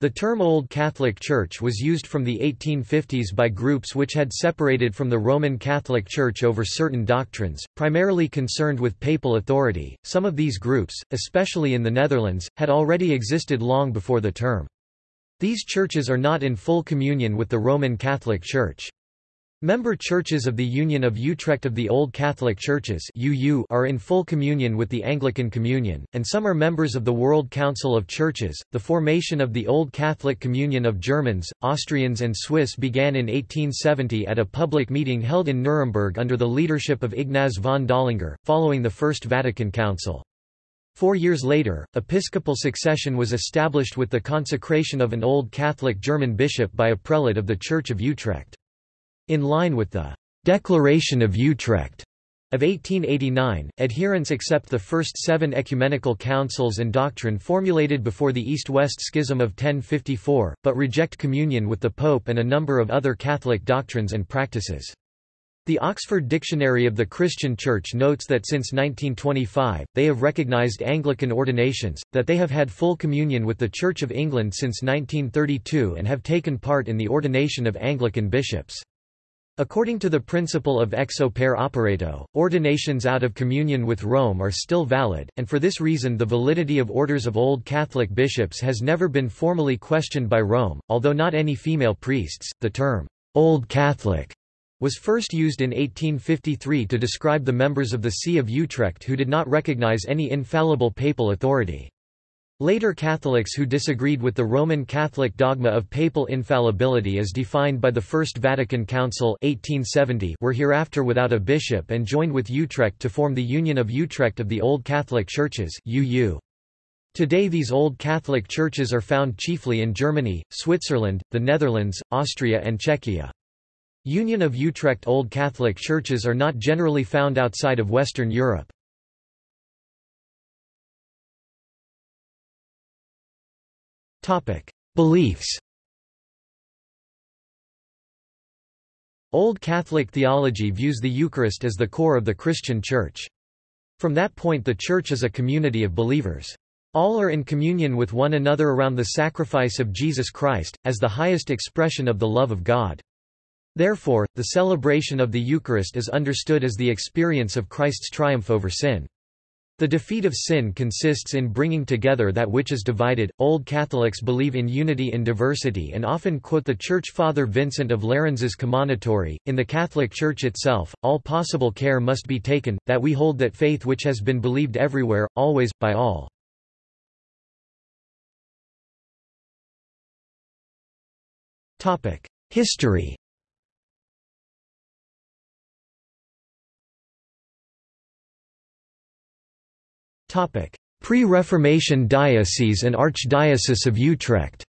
The term Old Catholic Church was used from the 1850s by groups which had separated from the Roman Catholic Church over certain doctrines, primarily concerned with papal authority. Some of these groups, especially in the Netherlands, had already existed long before the term. These churches are not in full communion with the Roman Catholic Church. Member churches of the Union of Utrecht of the Old Catholic Churches are in full communion with the Anglican Communion, and some are members of the World Council of Churches. The formation of the Old Catholic Communion of Germans, Austrians, and Swiss began in 1870 at a public meeting held in Nuremberg under the leadership of Ignaz von Dollinger, following the First Vatican Council. Four years later, episcopal succession was established with the consecration of an Old Catholic German bishop by a prelate of the Church of Utrecht. In line with the Declaration of Utrecht of 1889, adherents accept the first seven ecumenical councils and doctrine formulated before the East-West Schism of 1054, but reject communion with the Pope and a number of other Catholic doctrines and practices. The Oxford Dictionary of the Christian Church notes that since 1925, they have recognized Anglican ordinations, that they have had full communion with the Church of England since 1932 and have taken part in the ordination of Anglican bishops. According to the principle of ex opere operato, ordinations out of communion with Rome are still valid, and for this reason the validity of orders of Old Catholic bishops has never been formally questioned by Rome, although not any female priests. The term, Old Catholic, was first used in 1853 to describe the members of the See of Utrecht who did not recognize any infallible papal authority. Later Catholics who disagreed with the Roman Catholic dogma of papal infallibility as defined by the First Vatican Council 1870 were hereafter without a bishop and joined with Utrecht to form the Union of Utrecht of the Old Catholic Churches UU. Today these Old Catholic churches are found chiefly in Germany, Switzerland, the Netherlands, Austria and Czechia. Union of Utrecht Old Catholic churches are not generally found outside of Western Europe. Beliefs Old Catholic theology views the Eucharist as the core of the Christian Church. From that point the Church is a community of believers. All are in communion with one another around the sacrifice of Jesus Christ, as the highest expression of the love of God. Therefore, the celebration of the Eucharist is understood as the experience of Christ's triumph over sin. The defeat of sin consists in bringing together that which is divided. Old Catholics believe in unity in diversity and often quote the Church Father Vincent of Lérins' Commonitory. In the Catholic Church itself, all possible care must be taken, that we hold that faith which has been believed everywhere, always, by all. History Pre-Reformation Diocese and Archdiocese of Utrecht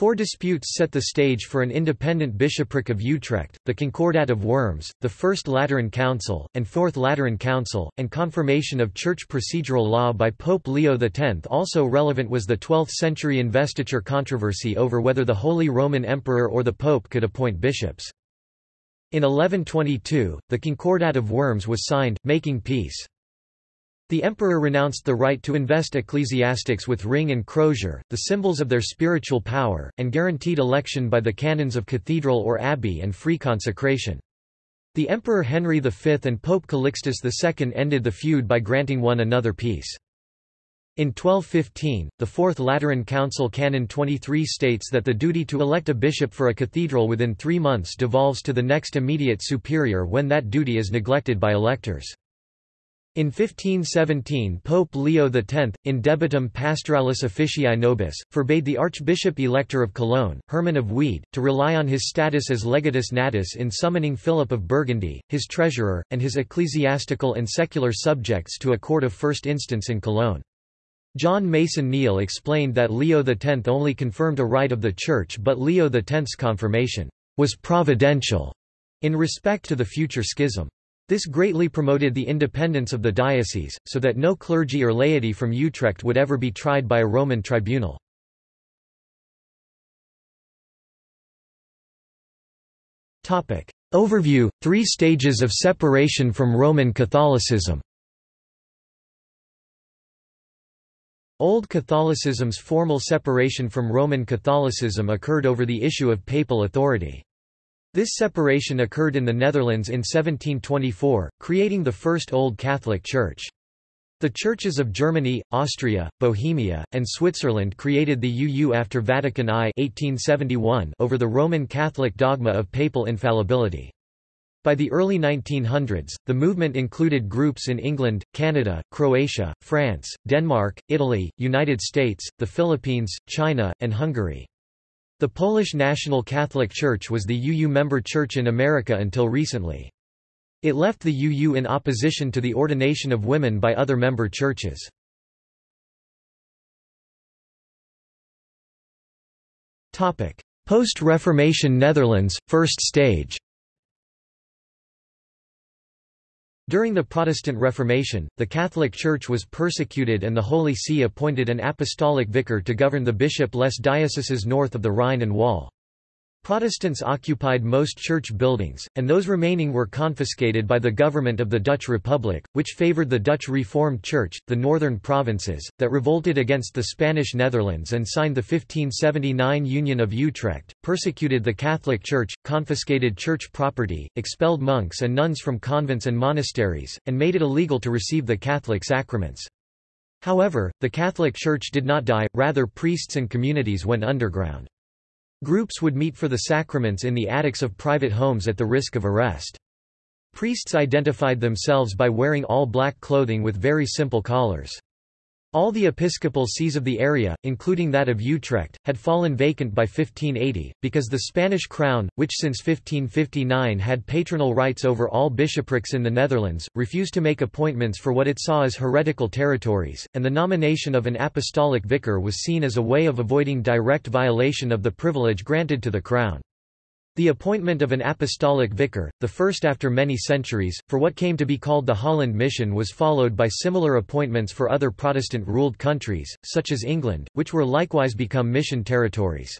Four disputes set the stage for an independent bishopric of Utrecht, the Concordat of Worms, the First Lateran Council, and Fourth Lateran Council, and confirmation of church procedural law by Pope Leo X. Also relevant was the 12th-century investiture controversy over whether the Holy Roman Emperor or the Pope could appoint bishops. In 1122, the Concordat of Worms was signed, making peace. The emperor renounced the right to invest ecclesiastics with ring and crozier, the symbols of their spiritual power, and guaranteed election by the canons of cathedral or abbey and free consecration. The Emperor Henry V and Pope Calixtus II ended the feud by granting one another peace. In 1215, the Fourth Lateran Council Canon 23 states that the duty to elect a bishop for a cathedral within three months devolves to the next immediate superior when that duty is neglected by electors. In 1517 Pope Leo X, in debitum pastoralis officii nobis, forbade the Archbishop-Elector of Cologne, Hermann of Wied, to rely on his status as legatus natus in summoning Philip of Burgundy, his treasurer, and his ecclesiastical and secular subjects to a court of first instance in Cologne. John Mason Neale explained that Leo X only confirmed a right of the Church but Leo X's confirmation was providential in respect to the future schism. This greatly promoted the independence of the diocese, so that no clergy or laity from Utrecht would ever be tried by a Roman tribunal. Overview – Three stages of separation from Roman Catholicism Old Catholicism's formal separation from Roman Catholicism occurred over the issue of papal authority. This separation occurred in the Netherlands in 1724, creating the first Old Catholic Church. The churches of Germany, Austria, Bohemia, and Switzerland created the UU after Vatican I 1871 over the Roman Catholic dogma of papal infallibility. By the early 1900s, the movement included groups in England, Canada, Croatia, France, Denmark, Italy, United States, the Philippines, China, and Hungary. The Polish National Catholic Church was the UU member church in America until recently. It left the UU in opposition to the ordination of women by other member churches. Post-Reformation Netherlands, first stage During the Protestant Reformation, the Catholic Church was persecuted and the Holy See appointed an apostolic vicar to govern the bishop-less dioceses north of the Rhine and Waal. Protestants occupied most church buildings, and those remaining were confiscated by the government of the Dutch Republic, which favoured the Dutch Reformed Church, the northern provinces, that revolted against the Spanish Netherlands and signed the 1579 Union of Utrecht, persecuted the Catholic Church, confiscated church property, expelled monks and nuns from convents and monasteries, and made it illegal to receive the Catholic sacraments. However, the Catholic Church did not die, rather priests and communities went underground. Groups would meet for the sacraments in the attics of private homes at the risk of arrest. Priests identified themselves by wearing all black clothing with very simple collars. All the episcopal sees of the area, including that of Utrecht, had fallen vacant by 1580, because the Spanish crown, which since 1559 had patronal rights over all bishoprics in the Netherlands, refused to make appointments for what it saw as heretical territories, and the nomination of an apostolic vicar was seen as a way of avoiding direct violation of the privilege granted to the crown. The appointment of an apostolic vicar, the first after many centuries, for what came to be called the Holland Mission was followed by similar appointments for other Protestant-ruled countries, such as England, which were likewise become mission territories.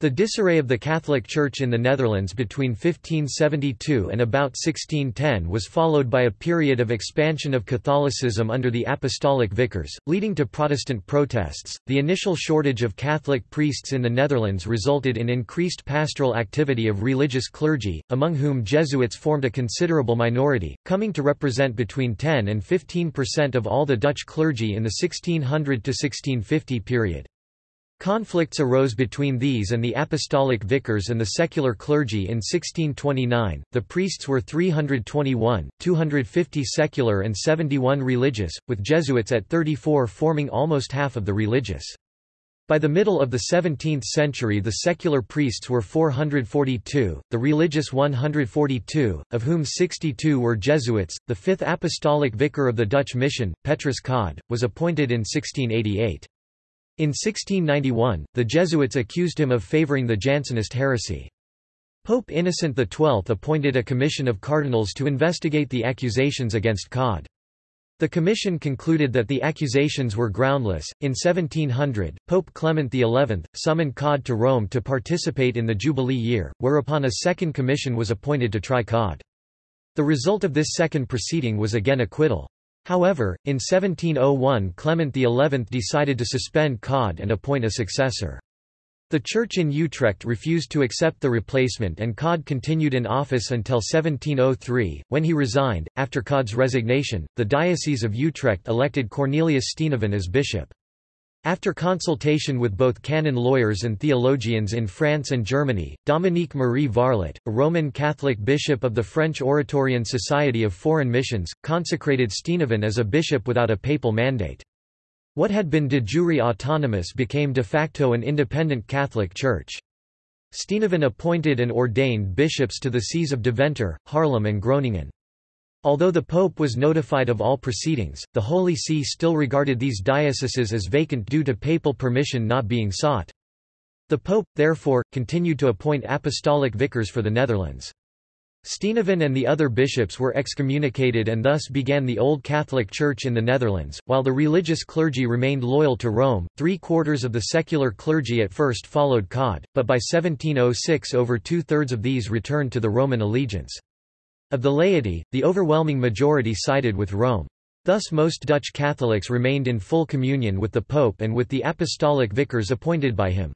The disarray of the Catholic Church in the Netherlands between 1572 and about 1610 was followed by a period of expansion of Catholicism under the apostolic vicars, leading to Protestant protests. The initial shortage of Catholic priests in the Netherlands resulted in increased pastoral activity of religious clergy, among whom Jesuits formed a considerable minority, coming to represent between 10 and 15 percent of all the Dutch clergy in the 1600 to 1650 period. Conflicts arose between these and the apostolic vicars and the secular clergy in 1629. The priests were 321, 250 secular and 71 religious, with Jesuits at 34 forming almost half of the religious. By the middle of the 17th century the secular priests were 442, the religious 142, of whom 62 were Jesuits. The fifth apostolic vicar of the Dutch mission, Petrus Codde, was appointed in 1688. In 1691, the Jesuits accused him of favoring the Jansenist heresy. Pope Innocent XII appointed a commission of cardinals to investigate the accusations against Codde. The commission concluded that the accusations were groundless. In 1700, Pope Clement XI summoned Codde to Rome to participate in the Jubilee year, whereupon a second commission was appointed to try Codde. The result of this second proceeding was again acquittal. However, in 1701 Clement XI decided to suspend Codde and appoint a successor. The church in Utrecht refused to accept the replacement and Codde continued in office until 1703, when he resigned. After Codde's resignation, the Diocese of Utrecht elected Cornelius Steenoven as bishop. After consultation with both canon lawyers and theologians in France and Germany, Dominique Marie Varlet, a Roman Catholic bishop of the French Oratorian Society of Foreign Missions, consecrated Steenoven as a bishop without a papal mandate. What had been de jure autonomous became de facto an independent Catholic Church. Steenoven appointed and ordained bishops to the sees of Deventer, Haarlem and Groningen. Although the Pope was notified of all proceedings, the Holy See still regarded these dioceses as vacant due to papal permission not being sought. The Pope, therefore, continued to appoint apostolic vicars for the Netherlands. Steenoven and the other bishops were excommunicated and thus began the Old Catholic Church in the Netherlands, while the religious clergy remained loyal to Rome. Three quarters of the secular clergy at first followed Codde, but by 1706 over two-thirds of these returned to the Roman allegiance. Of the laity, the overwhelming majority sided with Rome. Thus most Dutch Catholics remained in full communion with the Pope and with the apostolic vicars appointed by him.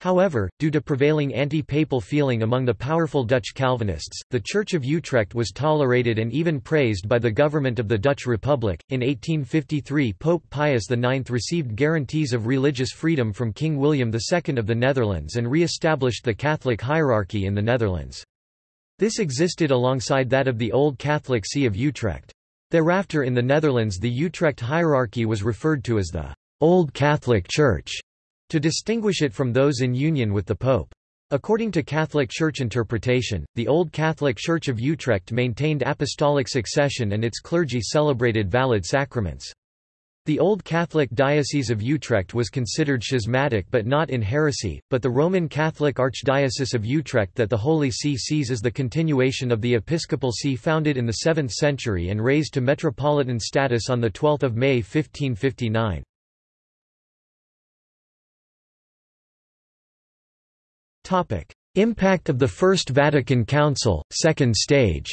However, due to prevailing anti-papal feeling among the powerful Dutch Calvinists, the Church of Utrecht was tolerated and even praised by the government of the Dutch Republic. In 1853, Pope Pius IX received guarantees of religious freedom from King William II of the Netherlands and re-established the Catholic hierarchy in the Netherlands. This existed alongside that of the Old Catholic See of Utrecht. Thereafter in the Netherlands the Utrecht hierarchy was referred to as the Old Catholic Church to distinguish it from those in union with the Pope. According to Catholic Church interpretation, the Old Catholic Church of Utrecht maintained apostolic succession and its clergy celebrated valid sacraments. The Old Catholic Diocese of Utrecht was considered schismatic but not in heresy, but the Roman Catholic Archdiocese of Utrecht that the Holy See sees as the continuation of the Episcopal See founded in the 7th century and raised to metropolitan status on 12 May 1559. Topic: Impact of the First Vatican Council, second stage.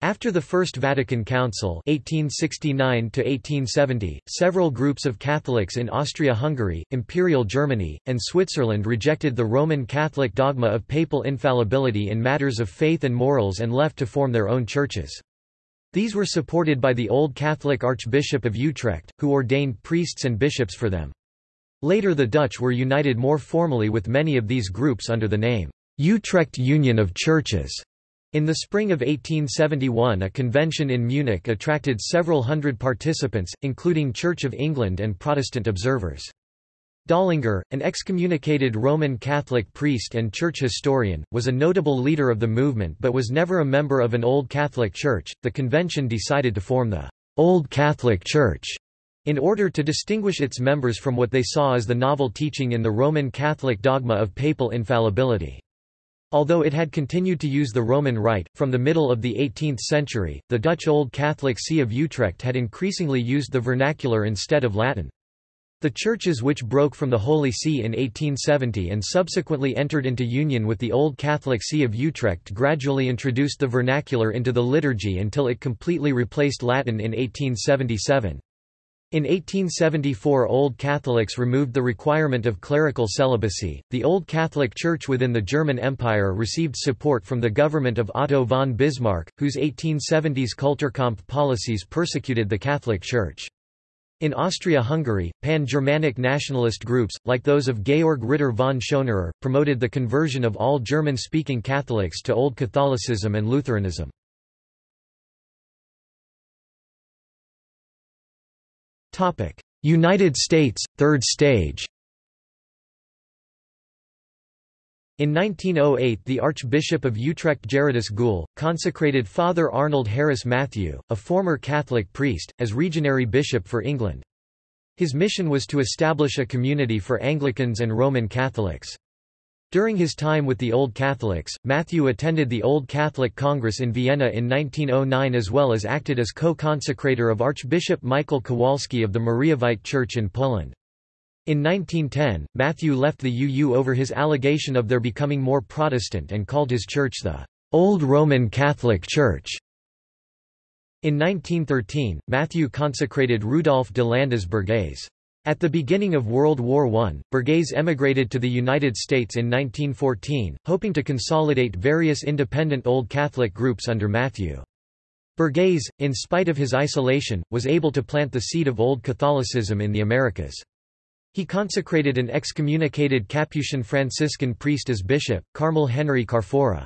After the First Vatican Council 1869 several groups of Catholics in Austria-Hungary, Imperial Germany, and Switzerland rejected the Roman Catholic dogma of papal infallibility in matters of faith and morals and left to form their own churches. These were supported by the Old Catholic Archbishop of Utrecht, who ordained priests and bishops for them. Later the Dutch were united more formally with many of these groups under the name, Utrecht Union of Churches. In the spring of 1871 a convention in Munich attracted several hundred participants, including Church of England and Protestant observers. Dollinger, an excommunicated Roman Catholic priest and church historian, was a notable leader of the movement but was never a member of an Old Catholic Church. The convention decided to form the Old Catholic Church in order to distinguish its members from what they saw as the novel teaching in the Roman Catholic dogma of papal infallibility. Although it had continued to use the Roman Rite, from the middle of the 18th century, the Dutch Old Catholic See of Utrecht had increasingly used the vernacular instead of Latin. The churches which broke from the Holy See in 1870 and subsequently entered into union with the Old Catholic See of Utrecht gradually introduced the vernacular into the liturgy until it completely replaced Latin in 1877. In 1874 Old Catholics removed the requirement of clerical celibacy. The Old Catholic Church within the German Empire received support from the government of Otto von Bismarck, whose 1870s Kulturkampf policies persecuted the Catholic Church. In Austria-Hungary, pan-Germanic nationalist groups, like those of Georg Ritter von Schonerer, promoted the conversion of all German-speaking Catholics to Old Catholicism and Lutheranism. United States, third stage In 1908 the Archbishop of Utrecht Gerardus Gul, consecrated Father Arnold Harris Matthew, a former Catholic priest, as Regionary Bishop for England. His mission was to establish a community for Anglicans and Roman Catholics. During his time with the Old Catholics, Matthew attended the Old Catholic Congress in Vienna in 1909 as well as acted as co-consecrator of Archbishop Michael Kowalski of the Mariavite Church in Poland. In 1910, Matthew left the UU over his allegation of their becoming more Protestant and called his church the Old Roman Catholic Church. In 1913, Matthew consecrated Rudolf de Landas Berghes. At the beginning of World War I, Berghes emigrated to the United States in 1914, hoping to consolidate various independent Old Catholic groups under Matthew. Berghes, in spite of his isolation, was able to plant the seed of Old Catholicism in the Americas. He consecrated an excommunicated Capuchin Franciscan priest as bishop, Carmel Henry Carfora.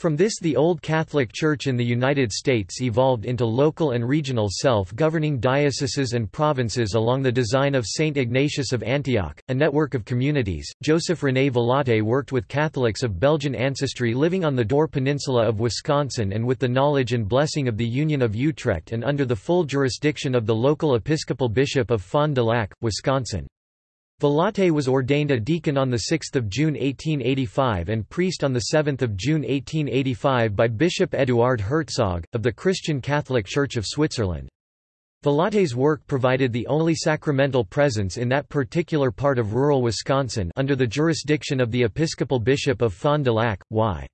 From this the Old Catholic Church in the United States evolved into local and regional self-governing dioceses and provinces along the design of St. Ignatius of Antioch, a network of communities. Joseph René Vilatte worked with Catholics of Belgian ancestry living on the Door Peninsula of Wisconsin and with the knowledge and blessing of the Union of Utrecht and under the full jurisdiction of the local Episcopal Bishop of Fond du Lac, Wisconsin. Vilatte was ordained a deacon on 6 June 1885 and priest on 7 June 1885 by Bishop Eduard Herzog, of the Christian Catholic Church of Switzerland. Vilatte's work provided the only sacramental presence in that particular part of rural Wisconsin under the jurisdiction of the Episcopal Bishop of Fond du Lac, Y.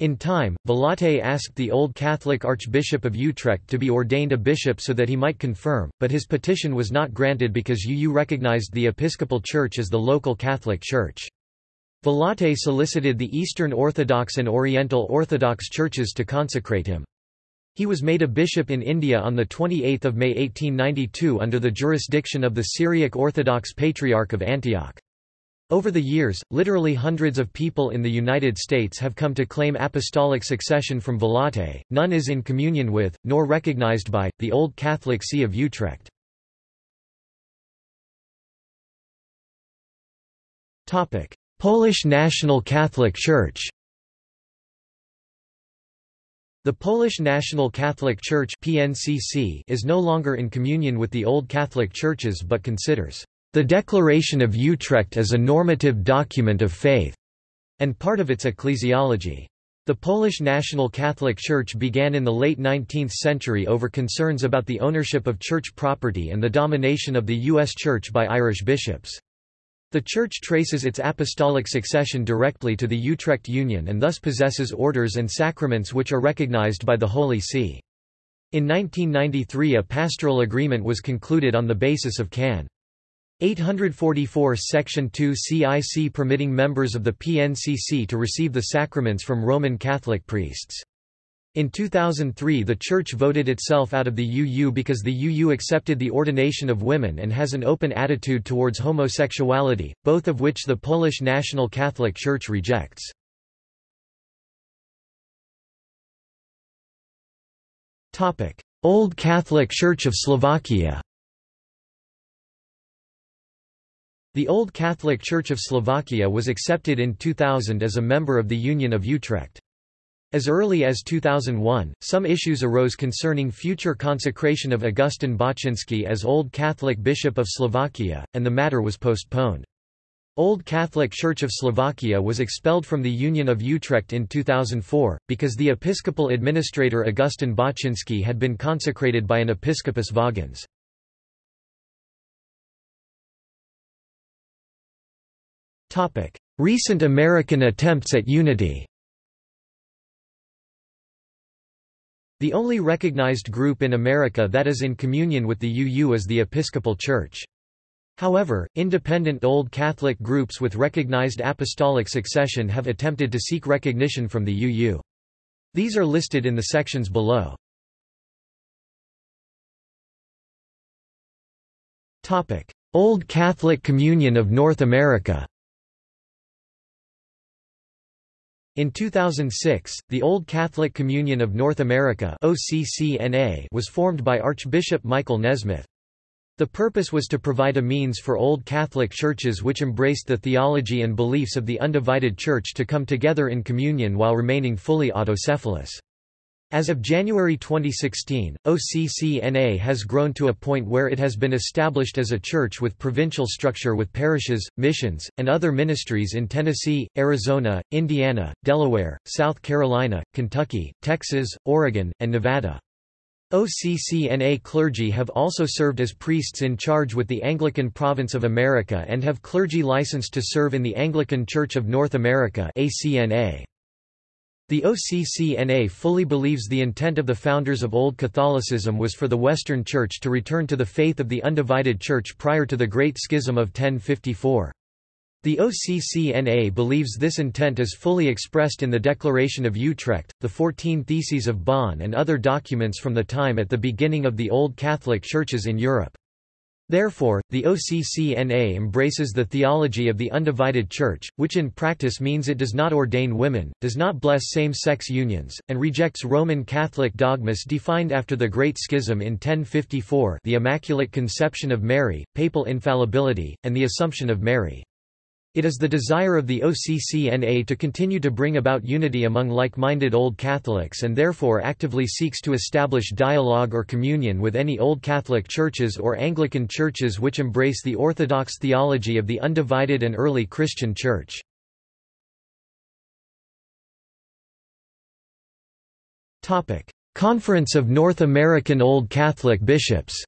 In time, Vilatte asked the Old Catholic Archbishop of Utrecht to be ordained a bishop so that he might confirm, but his petition was not granted because UU recognized the Episcopal Church as the local Catholic Church. Vilatte solicited the Eastern Orthodox and Oriental Orthodox churches to consecrate him. He was made a bishop in India on 28 May 1892 under the jurisdiction of the Syriac Orthodox Patriarch of Antioch. Over the years, literally hundreds of people in the United States have come to claim apostolic succession from Vilatte, none is in communion with, nor recognized by, the Old Catholic See of Utrecht. Polish National Catholic Church the Polish National Catholic Church PNCC is no longer in communion with the old Catholic churches but considers the Declaration of Utrecht as a normative document of faith and part of its ecclesiology. The Polish National Catholic Church began in the late 19th century over concerns about the ownership of church property and the domination of the U.S. Church by Irish bishops. The Church traces its apostolic succession directly to the Utrecht Union and thus possesses orders and sacraments which are recognized by the Holy See. In 1993 a pastoral agreement was concluded on the basis of Can. 844 Section 2 CIC permitting members of the PNCC to receive the sacraments from Roman Catholic priests. In 2003 the Church voted itself out of the UU because the UU accepted the ordination of women and has an open attitude towards homosexuality, both of which the Polish National Catholic Church rejects. Old Catholic Church of Slovakia The Old Catholic Church of Slovakia was accepted in 2000 as a member of the Union of Utrecht. As early as 2001, some issues arose concerning future consecration of Augustin Baczynski as Old Catholic Bishop of Slovakia, and the matter was postponed. Old Catholic Church of Slovakia was expelled from the Union of Utrecht in 2004, because the episcopal administrator Augustin Baczynski had been consecrated by an episcopus vagans. Recent American attempts at unity The only recognized group in America that is in communion with the UU is the Episcopal Church. However, independent Old Catholic groups with recognized apostolic succession have attempted to seek recognition from the UU. These are listed in the sections below. Old Catholic Communion of North America In 2006, the Old Catholic Communion of North America OCCNA was formed by Archbishop Michael Nesmith. The purpose was to provide a means for Old Catholic churches which embraced the theology and beliefs of the undivided Church to come together in communion while remaining fully autocephalous. As of January 2016, OCCNA has grown to a point where it has been established as a church with provincial structure with parishes, missions, and other ministries in Tennessee, Arizona, Indiana, Delaware, South Carolina, Kentucky, Texas, Oregon, and Nevada. OCCNA clergy have also served as priests in charge with the Anglican Province of America and have clergy licensed to serve in the Anglican Church of North America ACNA. The OCCNA fully believes the intent of the founders of Old Catholicism was for the Western Church to return to the faith of the undivided Church prior to the Great Schism of 1054. The OCCNA believes this intent is fully expressed in the Declaration of Utrecht, the Fourteen Theses of Bonn and other documents from the time at the beginning of the Old Catholic Churches in Europe. Therefore, the OCCNA embraces the theology of the undivided Church, which in practice means it does not ordain women, does not bless same-sex unions, and rejects Roman Catholic dogmas defined after the Great Schism in 1054 the Immaculate Conception of Mary, papal infallibility, and the Assumption of Mary. It is the desire of the OCCNA to continue to bring about unity among like-minded Old Catholics and therefore actively seeks to establish dialogue or communion with any Old Catholic churches or Anglican churches which embrace the Orthodox theology of the undivided and early Christian Church. Conference of North American Old Catholic Bishops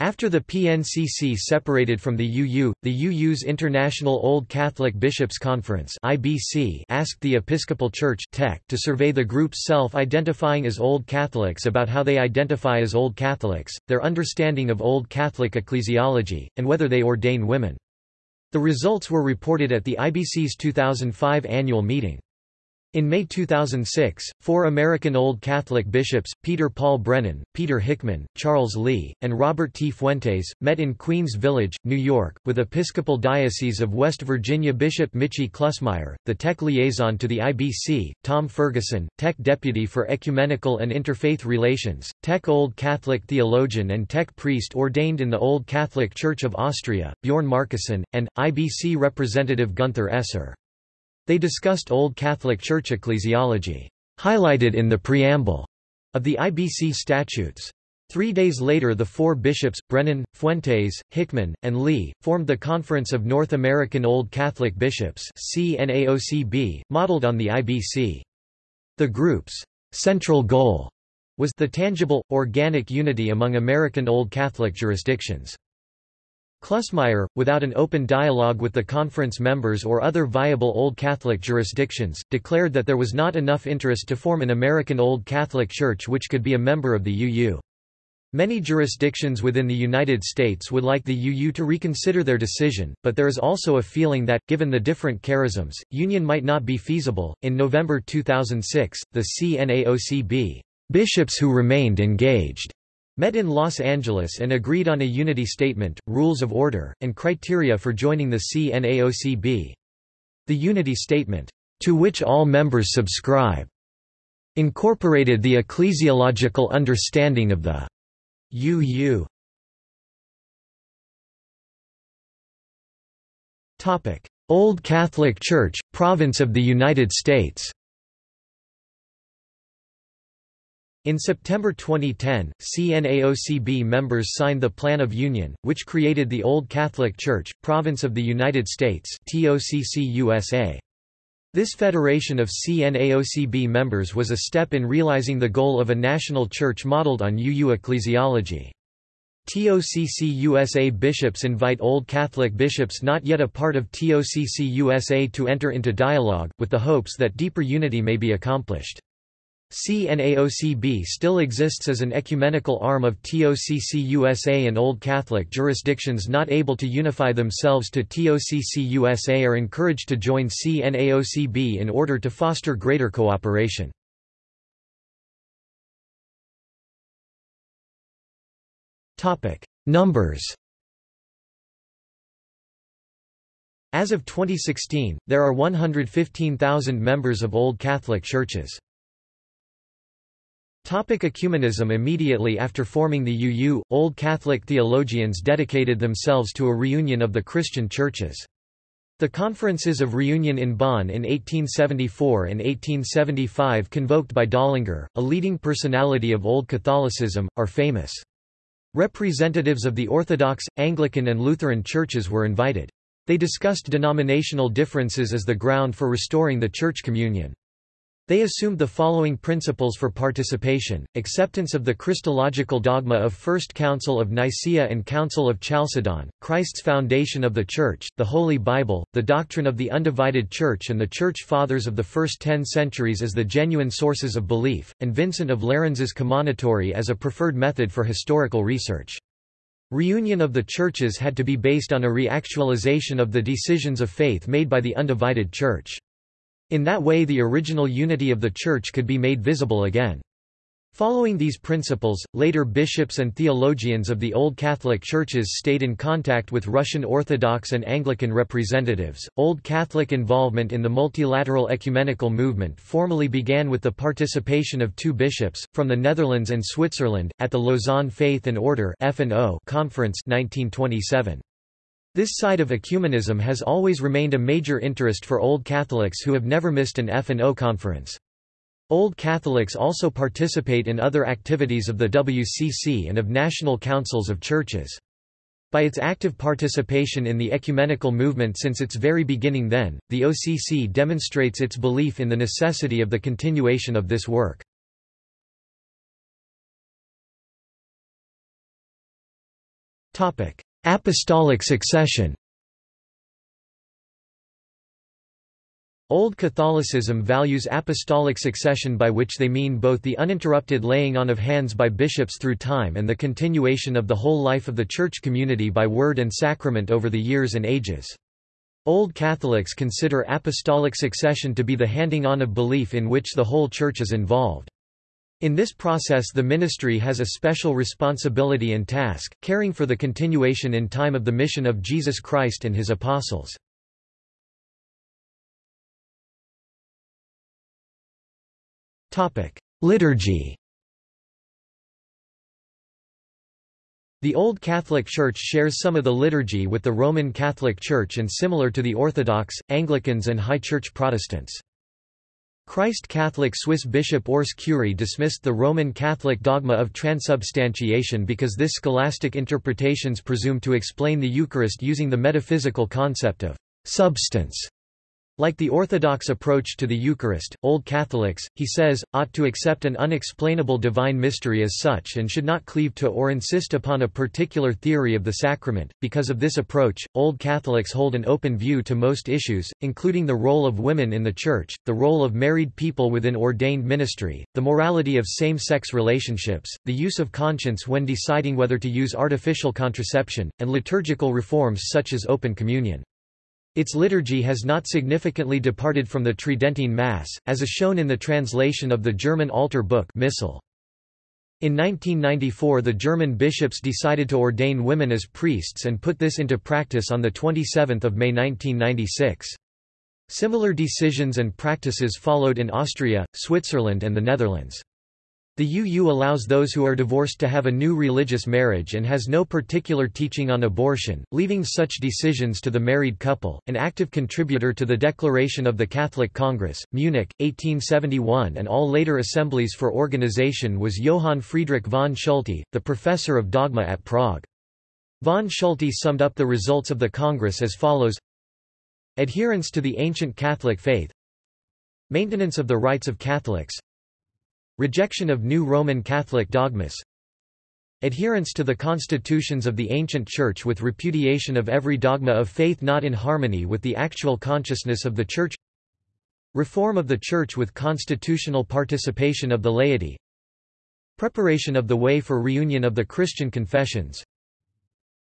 After the PNCC separated from the UU, the UU's International Old Catholic Bishops' Conference (IBC) asked the Episcopal Church to survey the groups self-identifying as Old Catholics about how they identify as Old Catholics, their understanding of Old Catholic ecclesiology, and whether they ordain women. The results were reported at the IBC's 2005 annual meeting. In May 2006, four American Old Catholic bishops, Peter Paul Brennan, Peter Hickman, Charles Lee, and Robert T. Fuentes, met in Queens Village, New York, with Episcopal Diocese of West Virginia Bishop Michie Klusmeyer, the tech liaison to the IBC, Tom Ferguson, tech Deputy for Ecumenical and Interfaith Relations, tech Old Catholic theologian and tech priest ordained in the Old Catholic Church of Austria, Bjorn Markuson, and, IBC representative Gunther Esser. They discussed Old Catholic Church ecclesiology, highlighted in the preamble of the IBC statutes. Three days later the four bishops, Brennan, Fuentes, Hickman, and Lee, formed the Conference of North American Old Catholic Bishops CNAOCB, modeled on the IBC. The group's central goal was the tangible, organic unity among American Old Catholic jurisdictions. Klusmeyer, without an open dialogue with the conference members or other viable Old Catholic jurisdictions, declared that there was not enough interest to form an American Old Catholic Church which could be a member of the UU. Many jurisdictions within the United States would like the UU to reconsider their decision, but there is also a feeling that, given the different charisms, union might not be feasible. In November 2006, the CNAOCB bishops who remained engaged met in Los Angeles and agreed on a unity statement, rules of order, and criteria for joining the CNAOCB. The unity statement, to which all members subscribe, incorporated the ecclesiological understanding of the UU. Old Catholic Church, Province of the United States In September 2010, CNAOCB members signed the Plan of Union, which created the Old Catholic Church, Province of the United States. This federation of CNAOCB members was a step in realizing the goal of a national church modeled on UU ecclesiology. TOCC-USA bishops invite Old Catholic bishops not yet a part of TOCC-USA to enter into dialogue, with the hopes that deeper unity may be accomplished. CNAOCB still exists as an ecumenical arm of TOCC-USA and Old Catholic jurisdictions not able to unify themselves to TOCC-USA are encouraged to join CNAOCB in order to foster greater cooperation. Numbers As of 2016, there are 115,000 members of Old Catholic churches. Topic ecumenism Immediately after forming the UU, Old Catholic theologians dedicated themselves to a reunion of the Christian churches. The Conferences of Reunion in Bonn in 1874 and 1875 convoked by Dollinger, a leading personality of Old Catholicism, are famous. Representatives of the Orthodox, Anglican and Lutheran churches were invited. They discussed denominational differences as the ground for restoring the church communion. They assumed the following principles for participation, acceptance of the Christological dogma of First Council of Nicaea and Council of Chalcedon, Christ's foundation of the Church, the Holy Bible, the doctrine of the undivided Church and the Church Fathers of the first ten centuries as the genuine sources of belief, and Vincent of Lérins' commonitory as a preferred method for historical research. Reunion of the churches had to be based on a reactualization of the decisions of faith made by the undivided Church. In that way the original unity of the Church could be made visible again. Following these principles, later bishops and theologians of the Old Catholic churches stayed in contact with Russian Orthodox and Anglican representatives. Old Catholic involvement in the multilateral ecumenical movement formally began with the participation of two bishops, from the Netherlands and Switzerland, at the Lausanne Faith and Order Conference 1927. This side of ecumenism has always remained a major interest for Old Catholics who have never missed an F&O conference. Old Catholics also participate in other activities of the WCC and of national councils of churches. By its active participation in the ecumenical movement since its very beginning then, the OCC demonstrates its belief in the necessity of the continuation of this work. Apostolic succession Old Catholicism values apostolic succession by which they mean both the uninterrupted laying on of hands by bishops through time and the continuation of the whole life of the church community by word and sacrament over the years and ages. Old Catholics consider apostolic succession to be the handing on of belief in which the whole church is involved. In this process the ministry has a special responsibility and task, caring for the continuation in time of the mission of Jesus Christ and his apostles. Liturgy The Old Catholic Church shares some of the liturgy with the Roman Catholic Church and similar to the Orthodox, Anglicans and High Church Protestants. Christ Catholic Swiss Bishop Urs Küry dismissed the Roman Catholic dogma of transubstantiation because this scholastic interpretations presume to explain the Eucharist using the metaphysical concept of substance like the Orthodox approach to the Eucharist, Old Catholics, he says, ought to accept an unexplainable divine mystery as such and should not cleave to or insist upon a particular theory of the sacrament. Because of this approach, Old Catholics hold an open view to most issues, including the role of women in the Church, the role of married people within ordained ministry, the morality of same-sex relationships, the use of conscience when deciding whether to use artificial contraception, and liturgical reforms such as open communion. Its liturgy has not significantly departed from the Tridentine Mass, as is shown in the translation of the German altar book Missal. In 1994 the German bishops decided to ordain women as priests and put this into practice on 27 May 1996. Similar decisions and practices followed in Austria, Switzerland and the Netherlands. The UU allows those who are divorced to have a new religious marriage and has no particular teaching on abortion, leaving such decisions to the married couple. An active contributor to the Declaration of the Catholic Congress, Munich, 1871, and all later assemblies for organization was Johann Friedrich von Schulte, the professor of dogma at Prague. Von Schulte summed up the results of the Congress as follows Adherence to the ancient Catholic faith Maintenance of the rights of Catholics Rejection of new Roman Catholic dogmas Adherence to the constitutions of the ancient Church with repudiation of every dogma of faith not in harmony with the actual consciousness of the Church Reform of the Church with constitutional participation of the laity Preparation of the way for reunion of the Christian confessions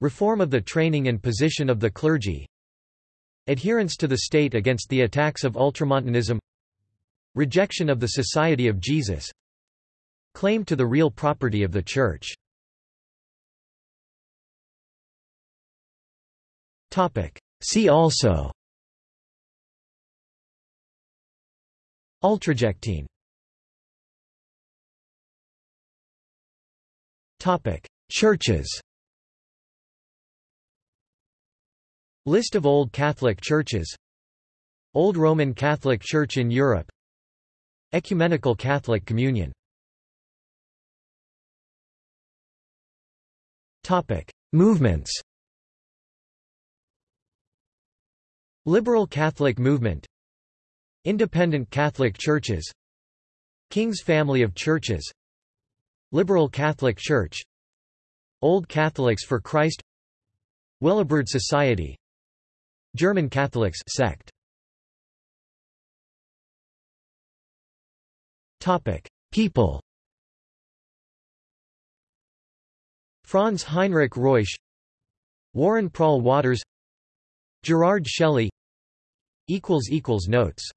Reform of the training and position of the clergy Adherence to the state against the attacks of Ultramontanism Rejection of the Society of Jesus Claim to the real property of the Church. See also. Ultrajectine Churches. List of Old Catholic Churches. Old Roman Catholic Church in Europe. Ecumenical Catholic Communion Topic: Movements. Liberal Catholic movement. Independent Catholic churches. King's family of churches. Liberal Catholic Church. Old Catholics for Christ. Willibrord Society. German Catholics sect. Topic. People Franz Heinrich Reusch Warren Prall Watters Gerard Shelley Notes